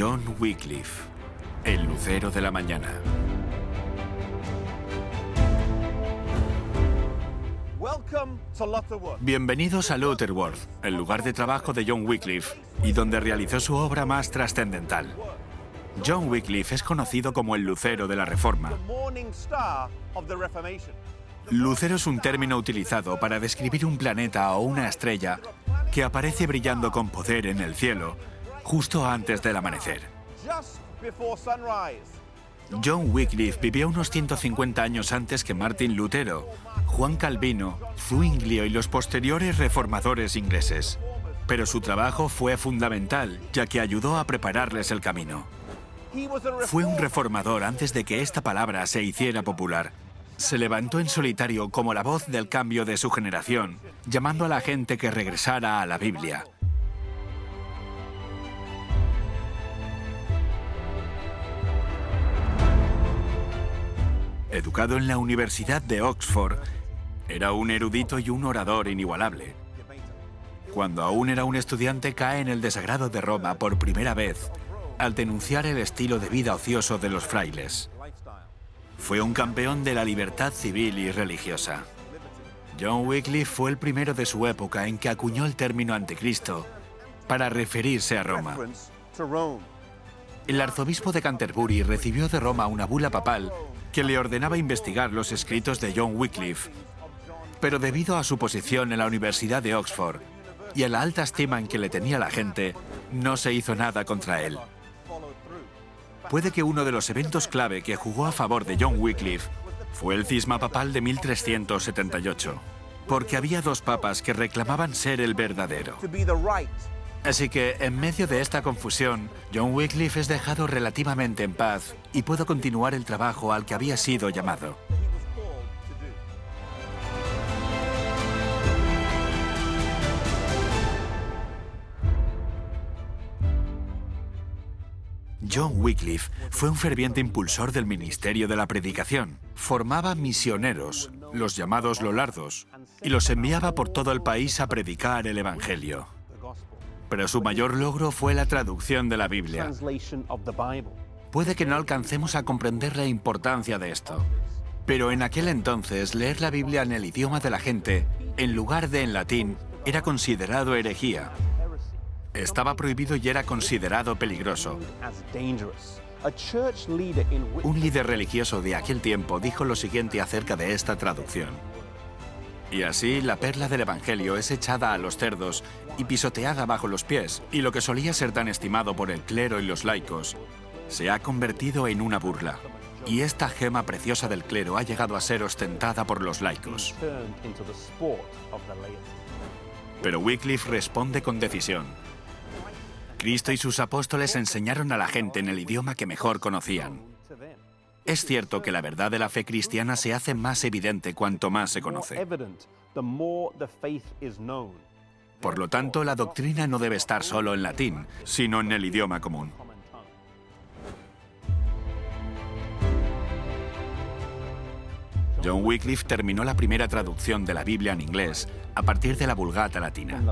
John Wycliffe, el lucero de la mañana. Bienvenidos a Lutterworth, el lugar de trabajo de John Wycliffe y donde realizó su obra más trascendental. John Wycliffe es conocido como el lucero de la Reforma. Lucero es un término utilizado para describir un planeta o una estrella que aparece brillando con poder en el cielo justo antes del amanecer. John Wycliffe vivió unos 150 años antes que Martin Lutero, Juan Calvino, Zwinglio y los posteriores reformadores ingleses. Pero su trabajo fue fundamental, ya que ayudó a prepararles el camino. Fue un reformador antes de que esta palabra se hiciera popular. Se levantó en solitario como la voz del cambio de su generación, llamando a la gente que regresara a la Biblia. Educado en la Universidad de Oxford, era un erudito y un orador inigualable. Cuando aún era un estudiante cae en el desagrado de Roma por primera vez al denunciar el estilo de vida ocioso de los frailes. Fue un campeón de la libertad civil y religiosa. John Wycliffe fue el primero de su época en que acuñó el término anticristo para referirse a Roma. El arzobispo de Canterbury recibió de Roma una bula papal que le ordenaba investigar los escritos de John Wycliffe. Pero debido a su posición en la Universidad de Oxford y a la alta estima en que le tenía la gente, no se hizo nada contra él. Puede que uno de los eventos clave que jugó a favor de John Wycliffe fue el cisma papal de 1378, porque había dos papas que reclamaban ser el verdadero. Así que, en medio de esta confusión, John Wycliffe es dejado relativamente en paz y puede continuar el trabajo al que había sido llamado. John Wycliffe fue un ferviente impulsor del ministerio de la predicación. Formaba misioneros, los llamados lolardos, y los enviaba por todo el país a predicar el Evangelio pero su mayor logro fue la traducción de la Biblia. Puede que no alcancemos a comprender la importancia de esto, pero en aquel entonces leer la Biblia en el idioma de la gente, en lugar de en latín, era considerado herejía. Estaba prohibido y era considerado peligroso. Un líder religioso de aquel tiempo dijo lo siguiente acerca de esta traducción. Y así la perla del Evangelio es echada a los cerdos y pisoteada bajo los pies, y lo que solía ser tan estimado por el clero y los laicos se ha convertido en una burla. Y esta gema preciosa del clero ha llegado a ser ostentada por los laicos. Pero Wycliffe responde con decisión. Cristo y sus apóstoles enseñaron a la gente en el idioma que mejor conocían. Es cierto que la verdad de la fe cristiana se hace más evidente cuanto más se conoce. Por lo tanto, la doctrina no debe estar solo en latín, sino en el idioma común. John Wycliffe terminó la primera traducción de la Biblia en inglés a partir de la Vulgata latina.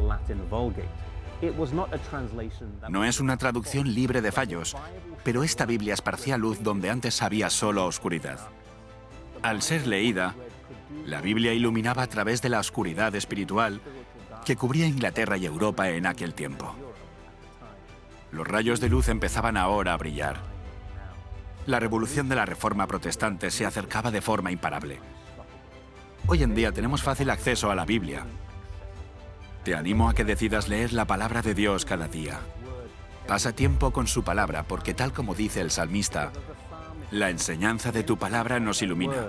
No es una traducción libre de fallos, pero esta Biblia esparcía luz donde antes había solo oscuridad. Al ser leída, la Biblia iluminaba a través de la oscuridad espiritual que cubría Inglaterra y Europa en aquel tiempo. Los rayos de luz empezaban ahora a brillar. La revolución de la Reforma Protestante se acercaba de forma imparable. Hoy en día tenemos fácil acceso a la Biblia, te animo a que decidas leer la palabra de Dios cada día. Pasa tiempo con su palabra porque tal como dice el salmista, la enseñanza de tu palabra nos ilumina.